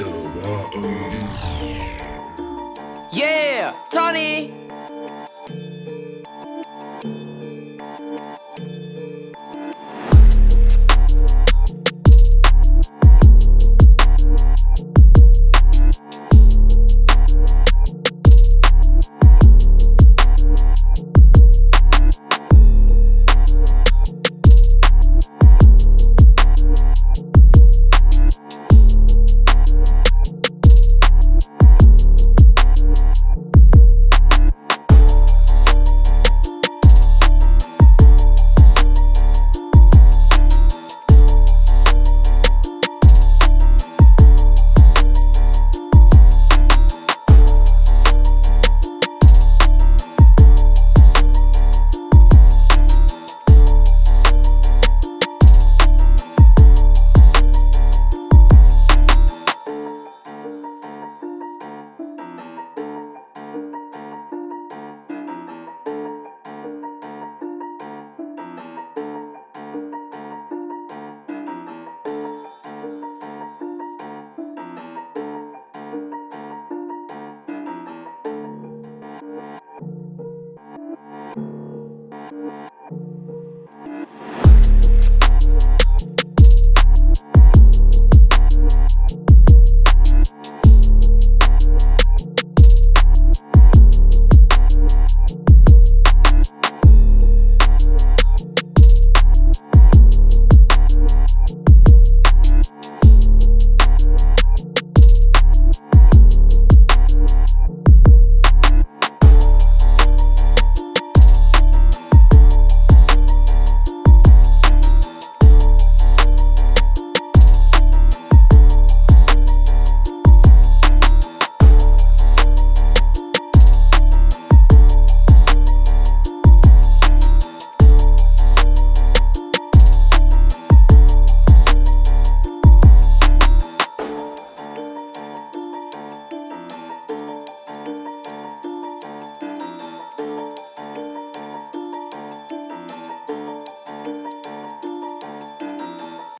Uh-uh. Yeah, Tony!